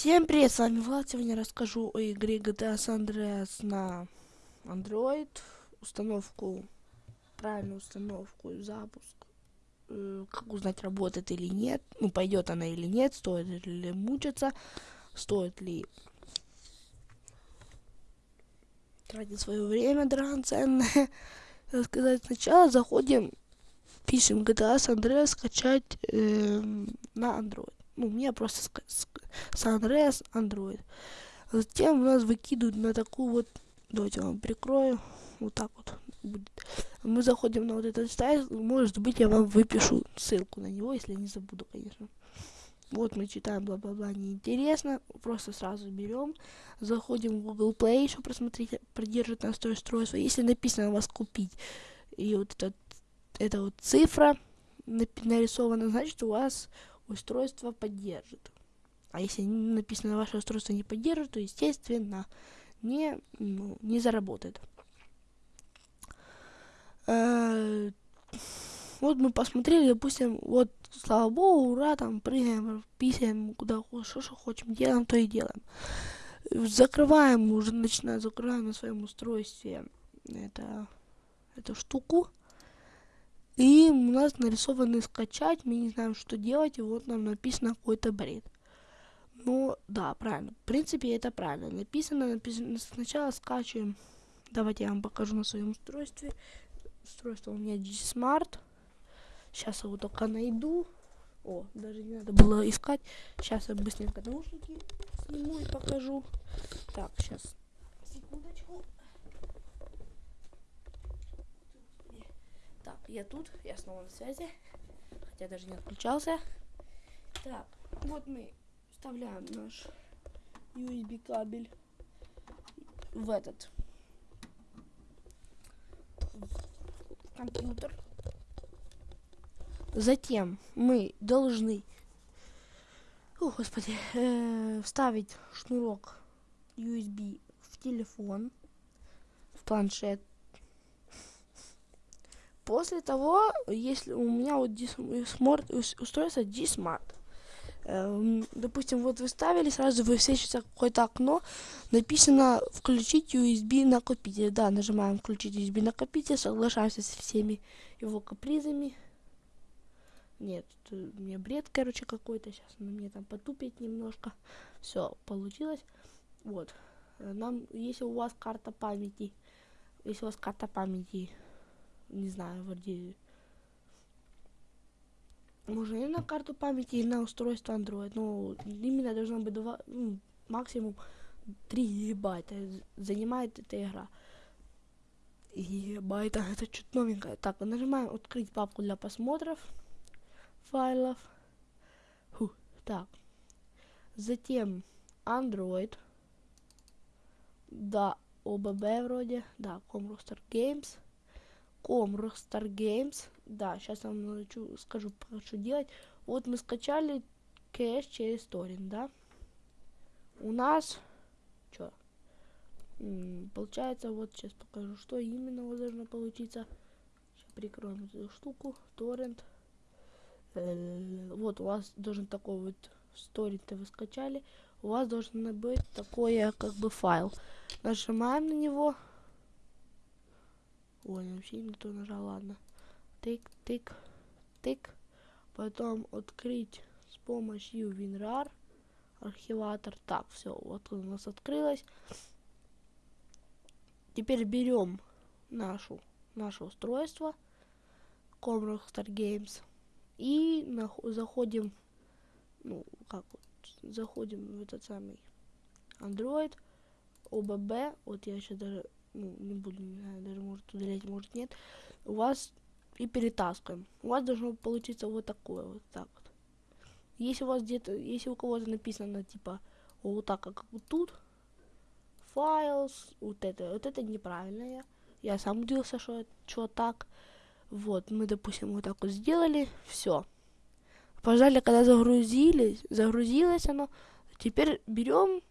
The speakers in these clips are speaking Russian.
Всем привет, с вами Влад. Сегодня расскажу о игре GTA San Andreas на Android. Установку, правильную установку и запуск. Э, как узнать, работает или нет. Ну, пойдет она или нет. Стоит ли мучиться. Стоит ли тратить свое время драгоценное. сказать, сначала заходим, пишем GTA San Andreas скачать э, на Android. Ну, у меня просто Andreas Android. Затем у нас выкидывают на такую вот, давайте я вам прикрою, вот так вот будет. Мы заходим на вот этот сайт, может быть я вам выпишу ссылку на него, если не забуду, конечно. Вот мы читаем бла-бла-бла, неинтересно, просто сразу берем, заходим в Google Play, чтобы просмотреть, продержит нас то устройство. Если написано у вас купить, и вот этот, эта вот цифра нарисована, значит у вас устройство поддержит. А если написано ваше устройство не поддержит, то, естественно, не, ну, не заработает. Э, вот мы посмотрели, допустим, вот, слава богу, ура, там, прыгаем, писаем, куда что, что хотим, делаем, то и делаем. Закрываем, уже начинаем, закрываем на своем устройстве это, эту штуку. И у нас нарисованы скачать, мы не знаем, что делать, и вот нам написано какой-то бред. Ну, да, правильно. В принципе, это правильно. Написано, написано. Сначала скачиваем. Давайте я вам покажу на своем устройстве. Устройство у меня G-Smart. Сейчас его только найду. О, даже не надо было искать. Сейчас я быстренько наушники сниму и покажу. Так, сейчас. Секундочку. Я тут. Я снова на связи. Хотя даже не отключался. Так, вот мы вставляем наш USB кабель в этот в компьютер. Затем мы должны, о господи, э, вставить шнурок USB в телефон, в планшет. После того, если у меня вот устройство D-Smart, Эм, допустим, вот вы ставили, сразу высвечивается какое-то окно, написано «Включить USB накопитель». Да, нажимаем «Включить USB накопитель», соглашаемся со всеми его капризами. Нет, у меня бред, короче, какой-то. Сейчас на мне там потупить немножко. Все, получилось. Вот. Нам, если у вас карта памяти, если у вас карта памяти, не знаю, вроде можно и на карту памяти, и на устройство Android. Но именно должно быть 2, ну, максимум 3 гигабайта занимает эта игра. Гигабайта, это что-то новенькое. Так, нажимаем открыть папку для просмотров файлов. Фу, так. Затем Android. Да, ОББ вроде. Да, Comrostar Games. Comrostar Games да, сейчас я вам скажу, что делать. Вот мы скачали кэш через торрент, да? У нас, что? Получается, вот сейчас покажу, что именно у вас должно получиться. Сейчас прикроем эту штуку, торрент. Э, вот у вас должен такой вот сторит вы скачали. У вас должен быть такое, как бы, файл. Нажимаем на него. Ой, вообще не то нажал, ладно тык, тык, тык. Потом открыть с помощью WinRAR архиватор. Так, все, вот у нас открылось. Теперь берем нашу, наше устройство Comrockstar Games и заходим, ну, как вот, заходим в этот самый Android, OBB, вот я сейчас даже, ну, не буду, не знаю, даже может удалять, может нет, у вас и перетаскиваем. У вас должно получиться вот такое вот так вот. Если у вас где-то, если у кого-то написано типа вот так, как вот тут, files, вот это, вот это неправильное. Я сам удивился, что, что так. Вот, мы, допустим, вот так вот сделали, все. Пожали, когда загрузились, загрузилось оно, теперь берем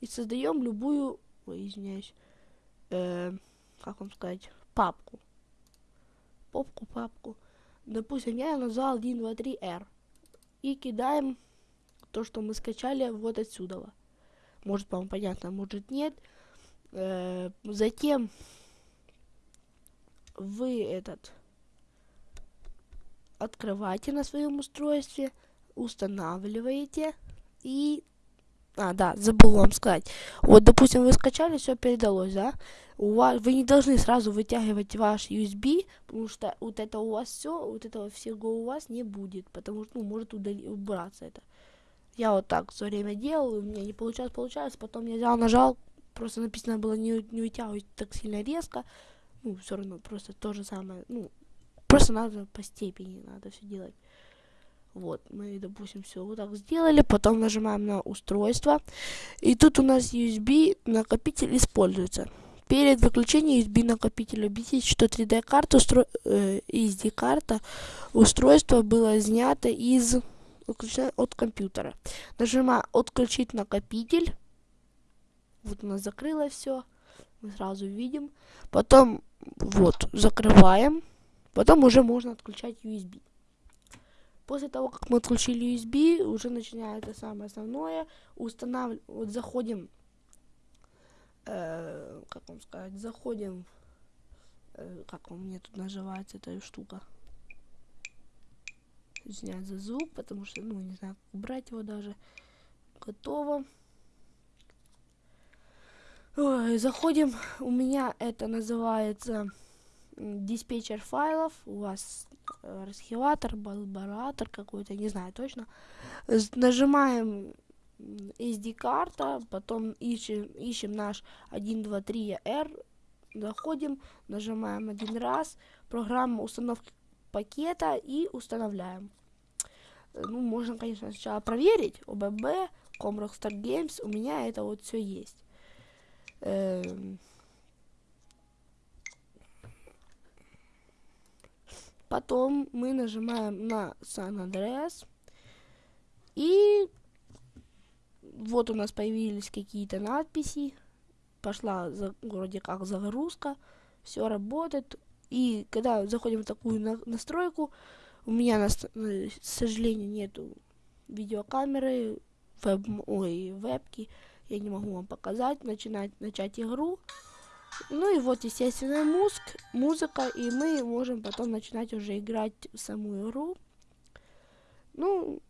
и создаем любую, ой, извиняюсь, э, как вам сказать, папку попку, папку. Допустим, я назвал 1, 2, 3, R. И кидаем то, что мы скачали вот отсюда. Может, вам понятно, может нет. Э, затем вы этот открываете на своем устройстве, устанавливаете и... А, да, забыл вам сказать. Вот, допустим, вы скачали, все передалось, да? У вас, вы не должны сразу вытягивать ваш USB, потому что вот это у вас все, вот этого всего у вас не будет, потому что, ну, может удали, убраться это. Я вот так все время делал, у меня не получалось, получалось, потом я взял, нажал, просто написано было не, не вытягивать так сильно резко, ну, все равно, просто то же самое, ну, просто надо по степени, надо все делать. Вот, мы, допустим, все вот так сделали, потом нажимаем на устройство, и тут у нас USB накопитель используется. Перед выключением USB накопителя убедитесь, что 3D карта устро... э, SD карта устройство было снято из от компьютера. Нажимаем отключить накопитель. Вот у нас закрылось все. Мы сразу видим. Потом вот закрываем. Потом уже можно отключать USB. После того, как мы отключили USB, уже начинается самое основное. Устанавливаем, вот заходим, э, как вам сказать, заходим, э, как он мне тут называется эта штука. Снять за звук, потому что, ну, не знаю, убрать его даже. Готово. Ой, заходим, у меня это называется диспетчер файлов, у вас э, архиватор, балбаратор какой-то, не знаю точно. Нажимаем SD-карта, потом ищем, ищем наш 123R, заходим, нажимаем один раз, программа установки пакета и устанавливаем. Ну, можно, конечно, сначала проверить, ОББ, Comrockstar Games, у меня это вот все есть. Эм Потом мы нажимаем на San Andreas. И вот у нас появились какие-то надписи. Пошла за, вроде как загрузка. Все работает. И когда заходим в такую на настройку, у меня, на, к сожалению, нету видеокамеры, веб, ой, вебки. Я не могу вам показать. Начинать, начать игру. Ну и вот, естественно, музык, музыка, и мы можем потом начинать уже играть в саму игру. Ну,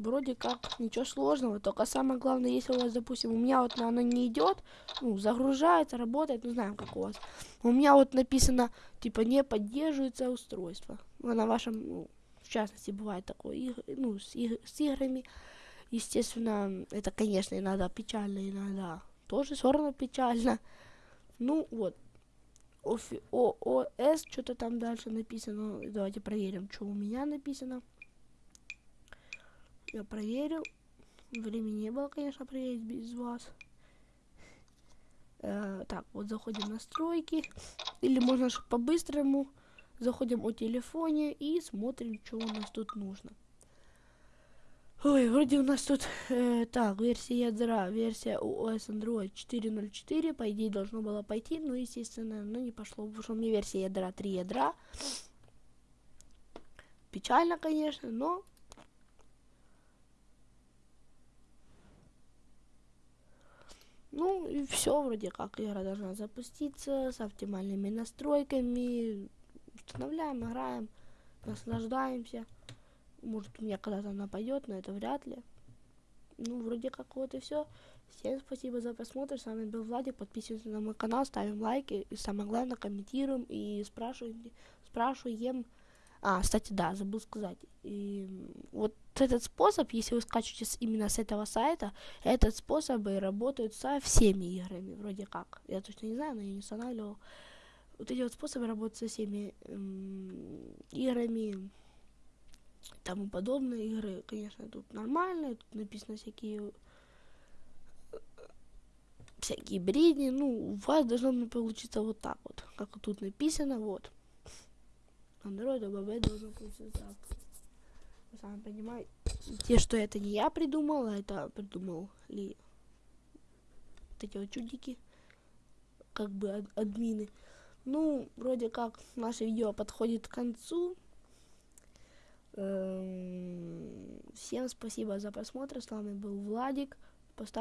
вроде как ничего сложного, только самое главное, если у вас, допустим, у меня вот оно не идет, ну, загружается, работает, ну, знаем, как у вас. У меня вот написано, типа, не поддерживается устройство. Ну, на вашем, ну, в частности, бывает такое, ну, с, иг с играми. Естественно, это, конечно, иногда печально, иногда тоже все равно печально. Ну вот. ООС, что-то там дальше написано. Давайте проверим, что у меня написано. Я проверил. Времени не было, конечно, проверить без вас. Э, так, вот заходим в настройки. Или можно по-быстрому. Заходим о телефоне и смотрим, что у нас тут нужно. Ой, вроде у нас тут, э, так, версия ядра, версия OS Android 4.04, по идее должно было пойти, но, естественно, ну не пошло, потому что у меня версия ядра 3 ядра. Печально, конечно, но... Ну, и все, вроде как, игра должна запуститься с оптимальными настройками. Устанавливаем, играем, наслаждаемся. Может, у меня когда-то нападет, но это вряд ли. Ну, вроде как вот и все. Всем спасибо за просмотр. С вами был Владик. Подписывайтесь на мой канал, ставим лайки. И самое главное, комментируем и спрашиваем. спрашиваем. А, кстати, да, забыл сказать. И вот этот способ, если вы скачиваете именно с этого сайта, этот способ работает со всеми играми, вроде как. Я точно не знаю, но я не устанавливал. Вот эти вот способы работают со всеми играми тому подобные игры, конечно, тут нормальные, тут написано всякие всякие бредни, ну, у вас должно получиться вот так вот, как тут написано, вот. Android ОББ должно получиться так. Вы сами понимаете, те, что это не я придумал, а это придумал ли вот эти вот чудики, как бы ад админы. Ну, вроде как наше видео подходит к концу. Эм, всем спасибо за просмотр. С вами был Владик. Поставь